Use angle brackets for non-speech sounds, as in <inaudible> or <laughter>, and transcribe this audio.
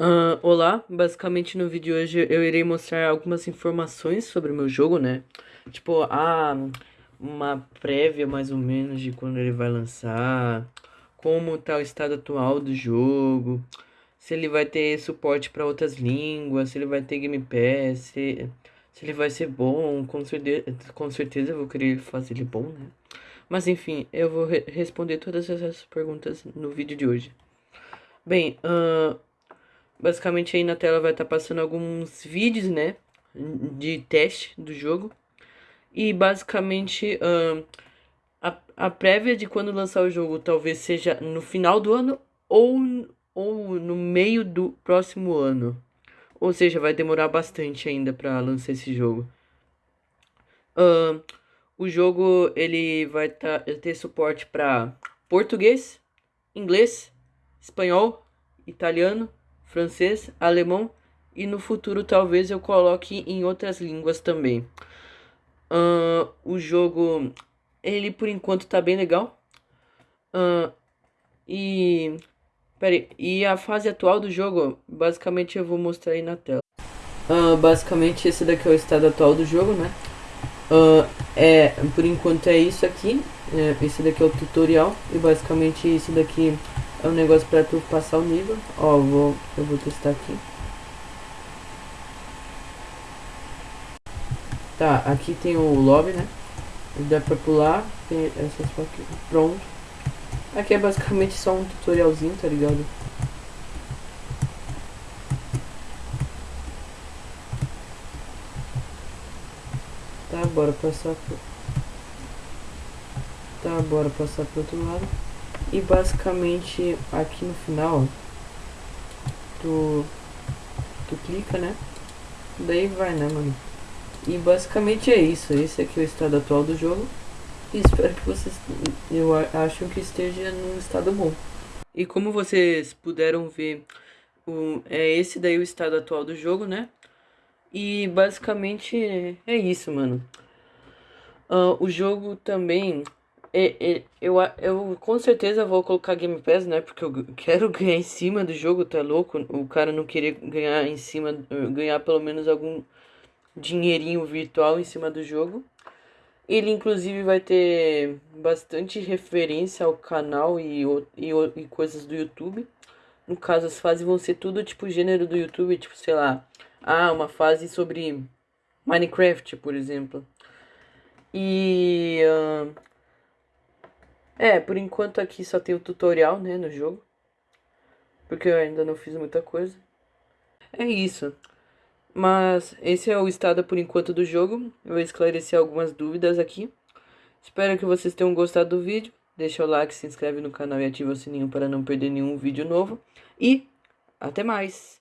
Uh, olá, basicamente no vídeo de hoje eu irei mostrar algumas informações sobre o meu jogo, né? Tipo, ah, uma prévia mais ou menos de quando ele vai lançar, como tá o estado atual do jogo, se ele vai ter suporte para outras línguas, se ele vai ter Game Pass, se, se ele vai ser bom, com certeza, com certeza eu vou querer fazer ele bom, né? Mas enfim, eu vou re responder todas essas perguntas no vídeo de hoje. Bem, uh, basicamente aí na tela vai estar tá passando alguns vídeos, né, de teste do jogo. E basicamente uh, a, a prévia de quando lançar o jogo talvez seja no final do ano ou, ou no meio do próximo ano. Ou seja, vai demorar bastante ainda para lançar esse jogo. Uh, o jogo ele vai tá, ter suporte para português, inglês, espanhol, italiano, francês, alemão e no futuro talvez eu coloque em outras línguas também. Uh, o jogo, ele por enquanto tá bem legal. Uh, e, peraí, e a fase atual do jogo, basicamente eu vou mostrar aí na tela. Uh, basicamente esse daqui é o estado atual do jogo, né? Uh, é, por enquanto é isso aqui. É, esse daqui é o tutorial. E basicamente isso daqui é um negócio pra tu passar o nível. Ó, vou, eu vou testar aqui. Tá, aqui tem o lobby, né? Dá pra pular. Tem essas aqui. Pronto. Aqui é basicamente só um tutorialzinho, tá ligado? Tá, bora passar pro... Tá, bora passar pro outro lado. E basicamente aqui no final tu, tu clica, né? Daí vai, né, mano? E basicamente é isso. Esse aqui é o estado atual do jogo. E espero que vocês, eu acho que esteja num estado bom. E como vocês puderam ver, o, é esse daí o estado atual do jogo, né? E basicamente é isso, mano. Uh, o jogo também é, eu, eu com certeza vou colocar Game Pass, né? Porque eu quero <laughs> ganhar em cima do jogo, tá louco? O cara não querer ganhar em cima, ganhar pelo menos algum dinheirinho virtual em cima do jogo. Ele inclusive vai ter bastante referência ao canal e, e, e coisas do YouTube. No caso, as fases vão ser tudo tipo gênero do YouTube, tipo, sei lá, ah, uma fase sobre Minecraft, por exemplo. E uh, é, por enquanto aqui só tem o tutorial, né, no jogo. Porque eu ainda não fiz muita coisa. É isso. Mas esse é o estado por enquanto do jogo. Eu vou esclarecer algumas dúvidas aqui. Espero que vocês tenham gostado do vídeo. Deixa o like, se inscreve no canal e ativa o sininho para não perder nenhum vídeo novo. E até mais!